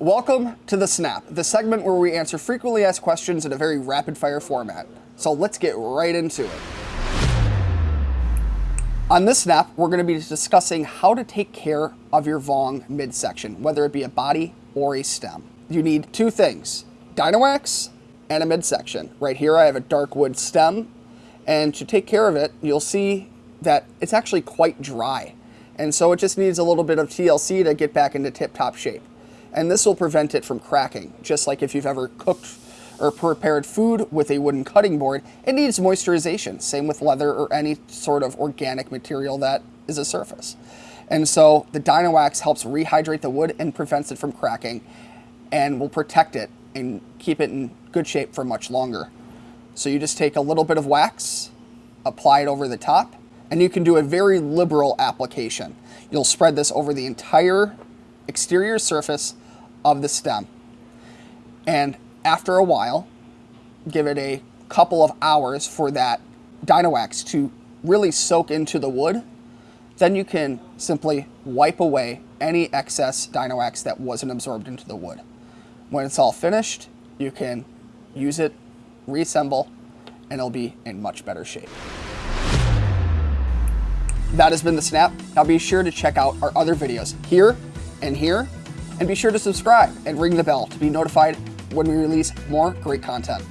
Welcome to The Snap, the segment where we answer frequently asked questions in a very rapid fire format. So let's get right into it. On this snap, we're going to be discussing how to take care of your Vong midsection, whether it be a body or a stem. You need two things, Dynawax and a midsection. Right here I have a dark wood stem, and to take care of it, you'll see that it's actually quite dry. And so it just needs a little bit of TLC to get back into tip-top shape and this will prevent it from cracking. Just like if you've ever cooked or prepared food with a wooden cutting board, it needs moisturization. Same with leather or any sort of organic material that is a surface. And so the Dynawax helps rehydrate the wood and prevents it from cracking and will protect it and keep it in good shape for much longer. So you just take a little bit of wax, apply it over the top, and you can do a very liberal application. You'll spread this over the entire exterior surface of the stem. And after a while, give it a couple of hours for that Dynawax to really soak into the wood. Then you can simply wipe away any excess Dynawax that wasn't absorbed into the wood. When it's all finished, you can use it, reassemble, and it'll be in much better shape. That has been the Snap. Now be sure to check out our other videos here and here. And be sure to subscribe and ring the bell to be notified when we release more great content.